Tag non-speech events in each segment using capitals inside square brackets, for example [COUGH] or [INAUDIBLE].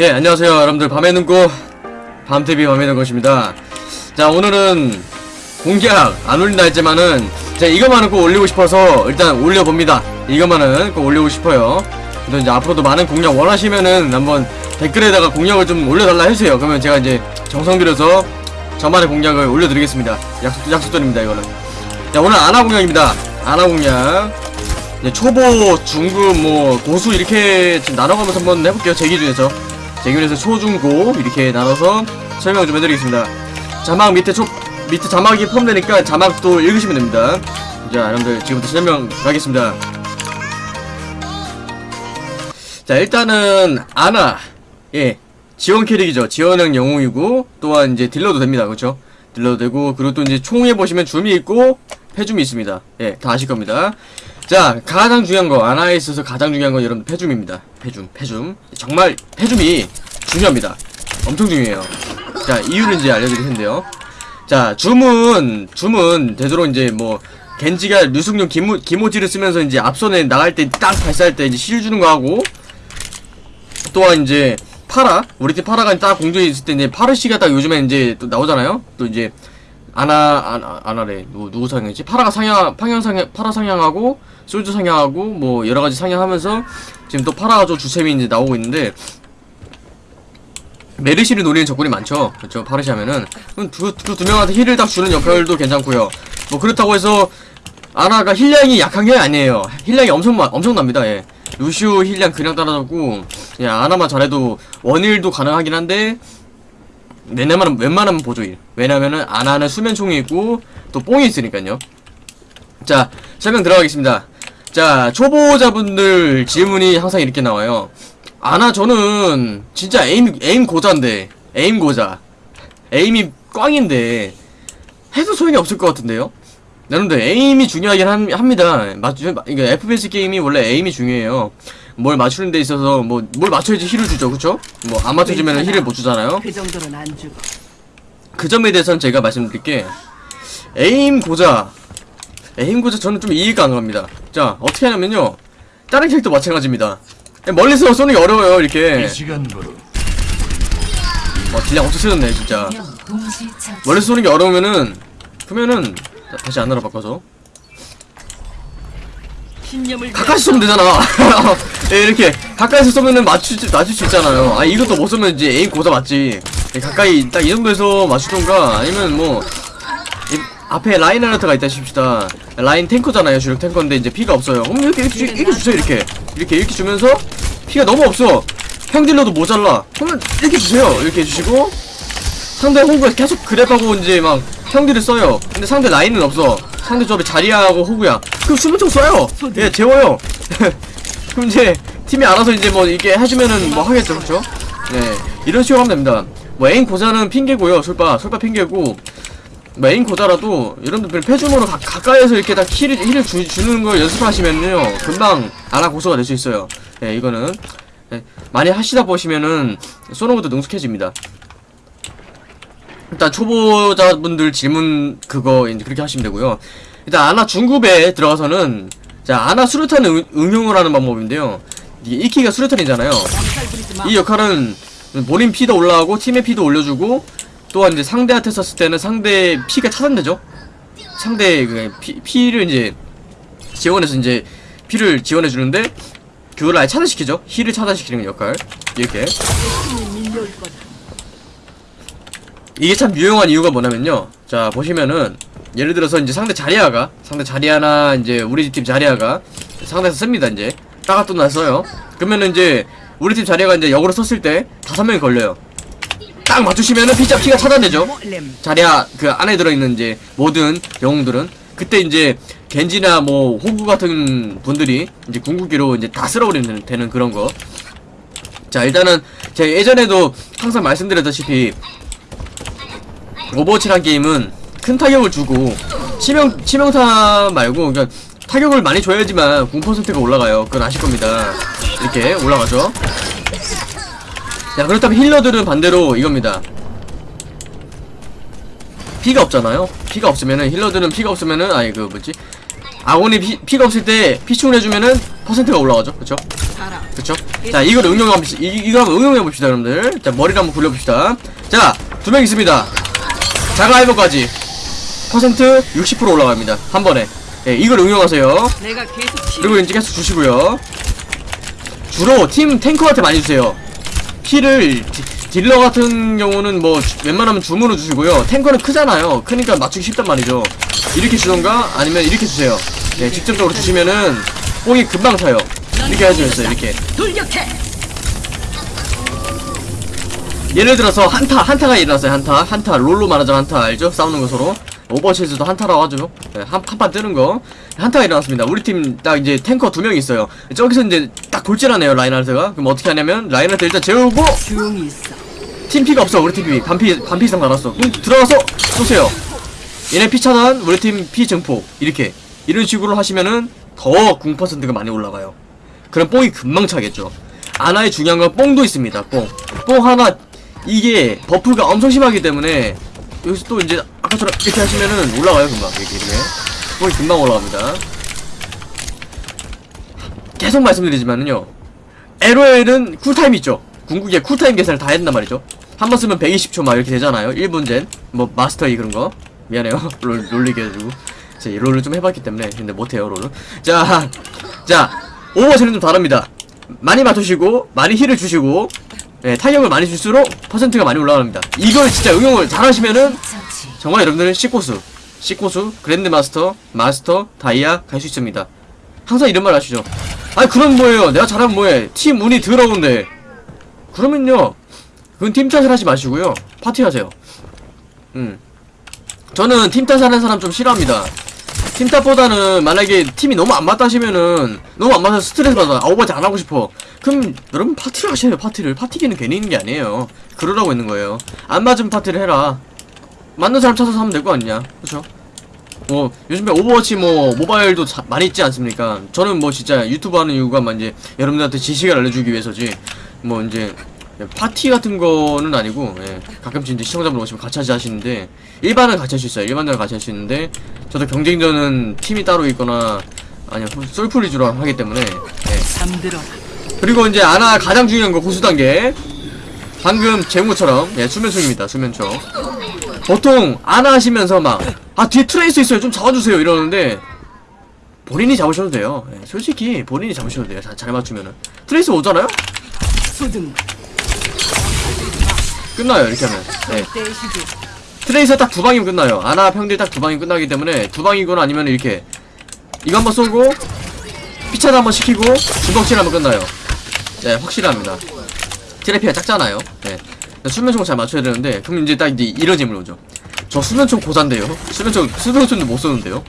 예, 안녕하세요. 여러분들. 밤의 눈꽃, 밤TV 밤의 눈꽃입니다. 자, 오늘은 공략 안 올린다 했지만은, 제가 이것만은 꼭 올리고 싶어서 일단 올려봅니다. 이것만은 꼭 올리고 싶어요. 또 이제 앞으로도 많은 공략 원하시면은 한번 댓글에다가 공략을 좀 올려달라 해주세요. 그러면 제가 이제 정성 들여서 저만의 공략을 올려드리겠습니다. 약속, 약속드립니다, 이거는. 자, 오늘 아나 공략입니다. 아나 공략. 초보, 중급, 뭐 고수 이렇게 나눠가면서 한번 해볼게요. 제 기준에서 제 기준에서 초, 중, 고 이렇게 나눠서 설명 좀 해드리겠습니다. 자막 밑에 초 밑에 자막이 포함되니까 자막도 읽으시면 됩니다. 자, 여러분들 지금부터 설명 가겠습니다. 자, 일단은 아나 예 지원 캐릭이죠. 지원형 영웅이고 또한 이제 딜러도 됩니다. 그렇죠? 딜러도 되고 그리고 또 이제 총에 보시면 줌이 있고 패줌이 있습니다. 예, 다 아실 겁니다. 자, 가장 중요한 거, 아나에 있어서 가장 중요한 건 여러분 패줌입니다. 패줌, 패줌. 정말 패줌이 중요합니다. 엄청 중요해요. 자, 이유를 이제 알려드릴 텐데요. 자, 줌은, 줌은 되도록 이제 뭐, 겐지가 류승룡 기모, 기모지를 쓰면서 이제 앞선에 나갈 때 딱 발사할 때 이제 실 주는 거 하고, 또한 이제, 파라, 우리 팀 파라가 딱 공중에 있을 때 이제 파르시가 딱 요즘에 이제 또 나오잖아요? 또 이제, 아나, 아나, 아나래. 누구, 누구 상향이지? 파라가 상향, 방향 상향, 파라 상향하고, 솔져 상향하고, 뭐, 여러 가지 상향하면서, 지금 또 파라가 좀 주셈이 이제 나오고 있는데, 메르시를 노리는 적군이 많죠. 그렇죠. 파르시 하면은. 그럼 두, 그두 명한테 heal을 딱 주는 역할도 괜찮고요. 뭐, 그렇다고 해서, 아나가 heal량이 약한 게 아니에요. heal량이 엄청, 마, 엄청납니다, 예. 루시오 heal량 그냥 따라잡고, 예, 아나만 잘해도 one heal도 가능하긴 한데, 웬만하면, 웬만하면 보조heal. 왜냐면은, 아나는 수면총이 있고, 또 뽕이 있으니까요. 자, 설명 들어가겠습니다. 자, 초보자분들 질문이 항상 이렇게 나와요. 아나, 저는, 진짜 aim, aim 고자인데, aim 고자. aim이 꽝인데, 해도 소용이 없을 것 같은데요? 여러분들, aim이 중요하긴 함, 합니다. 맞죠? 이게 FPS 게임이 원래 aim이 중요해요. 뭘 맞추는 데 있어서, 뭐, 뭘 맞춰야지 heal을 주죠, 그쵸? 뭐, 안 맞춰주면 heal을 못 주잖아요? 그 정도는 안 주고 그 점에 대해서는 제가 말씀드릴게 aim 고자 aim 고자 저는 좀 이해가 안 갑니다 자 어떻게 하냐면요 다른 캐릭터 마찬가지입니다 멀리서 쏘는 게 어려워요 이렇게 와 deal량 엄청 세졌네 진짜. 멀리서 쏘는 게 어려우면은 그러면은 자, 다시 아나로 바꿔서. 가까이서 쏘면 되잖아. [LAUGHS] 예, 이렇게 가까이서 쏘면은 맞출, 맞출 수 있잖아요. 아 이것도 못 쏘면 이제 에임 고자 맞지. 예, 가까이 딱 이 정도에서 맞추던가 아니면 뭐 이, 앞에 라인 하나트가 있다 칩시다. 라인 탱커잖아요 주력 탱커인데 이제 피가 없어요. 그럼 이렇게 이렇게, 주, 이렇게 주세요 이렇게. 이렇게 이렇게 주면서 피가 너무 없어. 형딜러도 모자라. 그러면 이렇게 주세요. 이렇게 해주시고. 상대 호구가 계속 그랩하고 이제 막 형들을 써요. 근데 상대 라인은 없어. 상대 조합에 자리야하고 호그야. 그럼 수면총 써요. 예 재워요. [LAUGHS] 그럼 이제 팀이 알아서 이제 뭐 이렇게 해주면은 뭐 하겠죠 그쵸? 네 이런 식으로 하면 됩니다. 뭐 aim 고자는 핑계고요 솔바. 솔바 핑계고. 뭐 aim 고자라도 여러분들 패주머로 가, 가까이에서 이렇게 다 heal을, heal을 주, 주는 걸 연습하시면요 금방 아나 고수가 될 수 있어요. 예 이거는. 예, 많이 하시다 보시면은 것도 능숙해집니다 일단 초보자분들 질문 그거 이제 그렇게 하시면 되고요. 일단 아나 중급에 들어가서는 자 아나 수류탄 응, 응용을 하는 방법인데요. 이게 1키가 수류탄이잖아요. 이 역할은 본인 피도 올라가고 팀의 피도 올려주고 또한 이제 상대한테 썼을 때는 상대 피가 차단되죠. 상대 그 피, 피를 이제 지원해서 이제 피를 지원해 주는데 그걸 아예 차단시키죠. 힐을 차단시키는 역할 이렇게. 이게 참 유용한 이유가 뭐냐면요. 자, 보시면은, 예를 들어서 이제 상대 자리아가, 상대 자리아나 이제 우리 팀 자리아가 상대에서 씁니다, 이제. 따가 또 났어요. 그러면은 이제 우리 팀 자리아가 이제 역으로 썼을 때 다섯 명이 걸려요. 딱 맞추시면은 피자 피가 차단되죠. 자리아 그 안에 들어있는 이제 모든 영웅들은 그때 이제 겐지나 뭐 호구 같은 분들이 이제 궁극기로 이제 다 쓸어버리면 되는 그런 거. 자 일단은 제가 예전에도 항상 말씀드렸다시피 오버워치란 게임은 큰 타격을 주고 치명 치명타 말고 그러니까 타격을 많이 줘야지만 궁 퍼센트가 올라가요. 그건 아실 겁니다. 이렇게 올라가죠. 자 그렇다면 healer들은 반대로 이겁니다. 피가 없잖아요. 피가 없으면은 healer들은 피가 없으면은 아니 그 뭐지 아군이 피, 피가 없을 때 피충을 해주면은 퍼센트가 올라가죠. 그쵸? 그쵸? 자 이걸 응용해 봅시다 이, 이거 한번 응용해 봅시다 여러분들 자 머리를 한번 굴려봅시다 자 두 명 있습니다 자가이버까지. 퍼센트 60% 올라갑니다. 한 번에. 예, 이걸 응용하세요. 그리고 이제 계속 주시고요. 주로 팀 탱커한테 많이 주세요. 디- 딜러 같은 경우는 뭐 주- 웬만하면 주문을 주시고요. 탱커는 크잖아요. 크니까 맞추기 쉽단 말이죠. 이렇게 주던가 아니면 이렇게 주세요. 네, 직접적으로 주시면은 뽕이 금방 차요. 이렇게 해주셨어요 이렇게. 예를 들어서 한타 한타가 일어났어요 한타. 한타 롤로 말하자면 한타 알죠? 싸우는 거 서로. 오버워치에서도 한타라고 하죠. 네, 한, 한판 뜨는 거. 한타가 일어났습니다. 우리 팀 딱 이제 탱커 두 명 있어요. 저기서 이제 딱 돌진하네요 라인하르트가. 그럼 어떻게 하냐면 라인하르트 일단 재우고. 팀피가 없어 우리 팀피 반피 반피 이상 달았어. 그럼 들어가서 쏘세요. 얘네 피 차단 우리 팀 피 증폭. 이렇게. 이런 식으로 하시면은 더 궁 퍼센트가 많이 올라가요. 그럼 뽕이 금방 차겠죠. 아나의 중요한 건 뽕도 있습니다 뽕 뽕 하나 이게 buff가 엄청 심하기 때문에 여기서 또 이제 아까처럼 이렇게 하시면은 올라가요 금방. 이렇게 이렇게. 뽕이 금방 올라갑니다. 계속 말씀드리지만은요. LOL은 쿨타임 있죠? 궁극기 cool time 계산을 다 했단 말이죠. 한 번 쓰면 120초 막 이렇게 되잖아요. 1분 젠 뭐 마스터이 그런 거. 미안해요. [LAUGHS] 롤 놀리게 해가지고. 제가 롤을 좀 해봤기 때문에 근데 못해요 롤은. 자, 자 오버워치는 좀 다릅니다. 많이 맞추시고 많이 heal을 주시고 네, 타격을 많이 줄수록 퍼센트가 많이 올라갑니다. 이걸 진짜 응용을 잘 하시면은 정말 여러분들은 C코스 C코스 grand master 마스터 다이아 갈 수 있습니다. 항상 이런 말 하시죠. 아니 그럼 뭐예요? 내가 잘하면 뭐해? 팀 운이 더러운데. 그러면요 그건 팀 탓을 하지 마시고요. 파티 하세요. 음. 저는 팀 탓하는 사람 좀 싫어합니다 팀 탓보다는 만약에 팀이 너무 안 맞다 하시면은 너무 안 맞아서 스트레스 받아 아 오버워치 안 하고 싶어. 그럼 여러분 파티를 하셔요 파티를. 파티 기능 괜히 있는 게 아니에요. 그러라고 있는 거예요. 안 맞으면 파티를 해라. 맞는 사람 찾아서 하면 될 거 아니냐. 그쵸? 뭐 요즘에 오버워치 뭐 모바일도 자- 많이 있지 않습니까? 저는 뭐 진짜 유튜브 하는 이유가 막 이제 여러분들한테 지식을 알려주기 위해서지. 뭐 이제 파티 같은 거는 아니고 예, 가끔씩 이제 시청자분 오시면 같이 하시는데 일반은 같이 할 수 있어요. 일반은 같이 할 수 있는데 저도 경쟁전은 팀이 따로 있거나 아니요 솔플 위주로 하기 때문에 예. 그리고 이제 아나 가장 중요한 거 고수 단계. 방금 재움처럼 예 수면총입니다 수면총 보통 아나 하시면서 막 아 뒤에 트레이서 있어요 좀 잡아주세요 이러는데 본인이 잡으셔도 돼요. 예, 솔직히 본인이 잡으셔도 돼요 잘, 잘 맞추면은. 트레이스 오잖아요? 소등. 끝나요 이렇게 하면. 예. 떼시지. 트레이서 딱 두 방이면 끝나요. 아나 평딜 딱 두 방이면 끝나기 때문에 두 방이거나 아니면 이렇게 이거 한번 쏘고 피차도 한번 시키고 주먹질 하면 끝나요. 네 확실합니다. 트레피가 작잖아요. 네. 수면총 잘 맞춰야 되는데 그럼 이제 딱 이제 이런 질문 오죠. 저 수면총 고산데요? 수면총 수면총도 못 쏘는데요?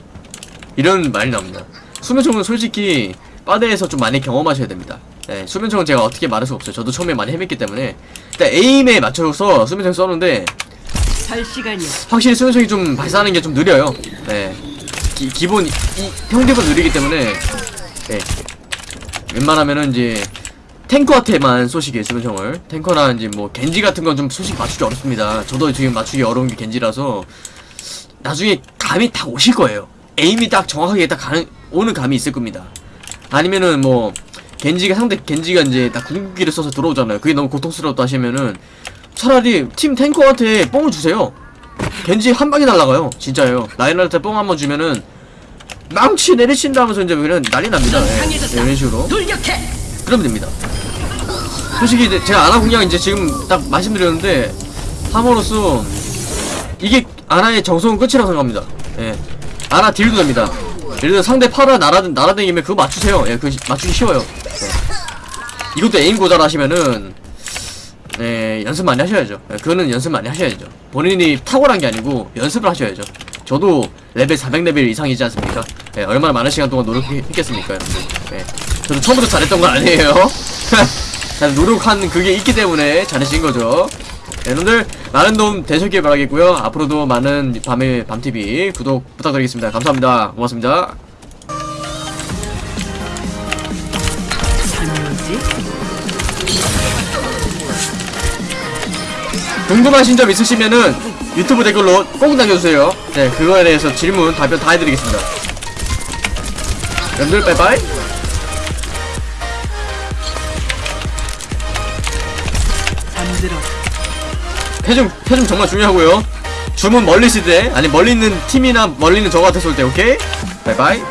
이런 말이 나옵니다. 수면총은 솔직히 바다에서 좀 많이 경험하셔야 됩니다 네, 수면총은 제가 어떻게 말할 수 없어요 저도 처음에 많이 헤맸기 때문에 일단 에임에 맞춰서 수면총 쏘는데 시간이야. 확실히 수면총이 좀 발사하는 게 좀 느려요. 네. 기, 기본, 이, 평균은 느리기 때문에, 네. 웬만하면은 이제, 탱커한테만 쏘시게, 수면총을. 탱커나 이제 뭐, 겐지 같은 건좀 솔직히 맞추기 어렵습니다. 저도 지금 맞추기 어려운 게 겐지라서, 나중에 감이 딱 오실 거예요. 에임이 딱 정확하게 딱 가는, 오는 감이 있을 겁니다. 아니면은 뭐, 겐지가 상대, 겐지가 이제 딱 궁극기를 써서 들어오잖아요. 그게 너무 고통스러웠다 하시면은, 차라리 팀 탱커한테 뽕을 주세요. 겐지 한 방에 날라가요. 진짜예요. 라인한테 뽕 한 번 주면은 망치 내리친다 하면서 이제 그냥 난리 납니다. 넌 예. 이런 식으로. 그러면 됩니다. 솔직히 이제 제가 아나 공략 이제 지금 딱 말씀드렸는데 함으로써 이게 아나의 정석은 끝이라고 생각합니다. 예. 아나 deal도 됩니다. 예를 들어 상대 파라 날아 날아다니면 그거 맞추세요. 예, 그 맞추기 쉬워요. 예. 이것도 aim 고자라 하시면은 네, 연습 많이 하셔야죠. 네, 그거는 연습 많이 하셔야죠. 본인이 탁월한 게 아니고 연습을 하셔야죠. 저도 레벨 400레벨 이상이지 않습니까? 네, 얼마나 많은 시간 동안 노력했겠습니까. 네, 저도 처음부터 잘했던 건 아니에요. [LAUGHS] 잘 노력한 그게 있기 때문에 잘하신 거죠. 네, 여러분들 많은 도움 되셨길 바라겠고요. 앞으로도 많은 밤의 밤TV 구독 부탁드리겠습니다. 감사합니다. 고맙습니다. 되지? 궁금하신 점 있으시면은 유튜브 댓글로 꼭 남겨주세요. 네 그거에 대해서 질문 답변 다 해드리겠습니다. 여러분들 빠이빠이. 잠들어. 태중 태중 정말 중요하고요. 주문 멀리 시대 아니 멀리 있는 팀이나 멀리 있는 저 같았을 때 오케이? 바이바이.